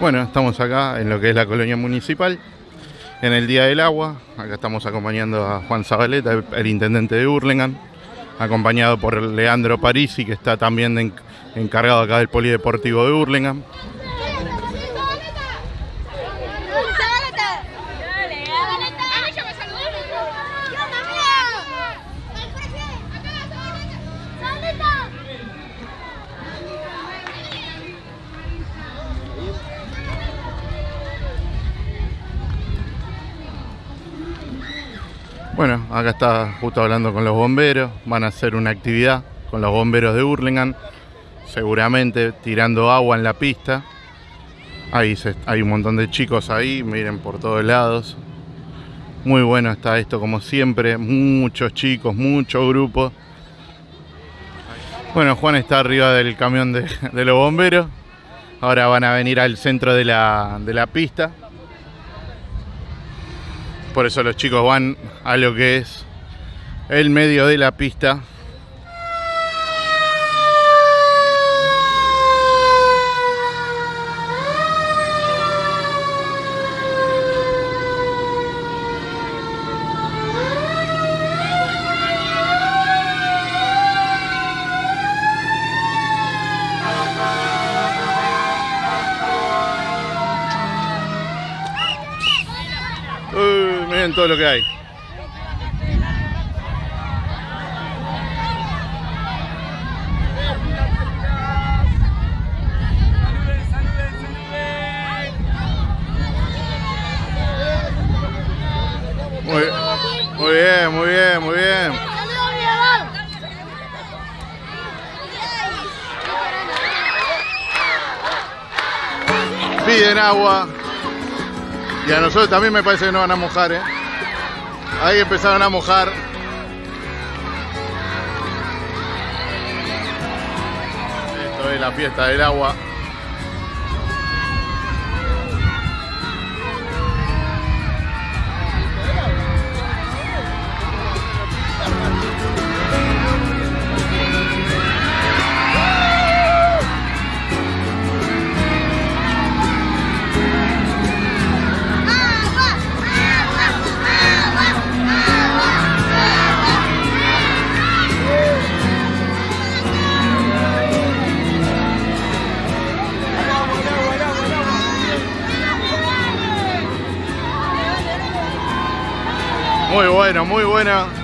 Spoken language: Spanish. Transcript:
Bueno, estamos acá en lo que es la colonia municipal, en el Día del Agua. Acá estamos acompañando a Juan Zabaleta, el, intendente de Hurlingham, acompañado por Leandro Parisi, que está también en- encargado acá del Polideportivo de Hurlingham. Bueno, acá está justo hablando con los bomberos. Van a hacer una actividad con los bomberos de Hurlingham. Seguramente tirando agua en la pista. Ahí hay un montón de chicos ahí, miren por todos lados. Muy bueno está esto como siempre. Muchos chicos, muchos grupos. Bueno, Juan está arriba del camión de, de los bomberos. Ahora van a venir al centro de la, de la pista. Por eso los chicos van a lo que es el medio de la pista. Miren todo lo que hay. Muy, muy bien, muy bien, muy bien. Piden agua. Y a nosotros también me parece que no van a mojar, ¿eh? Ahí empezaron a mojar. Esto es la fiesta del agua. Muy bueno, muy buena.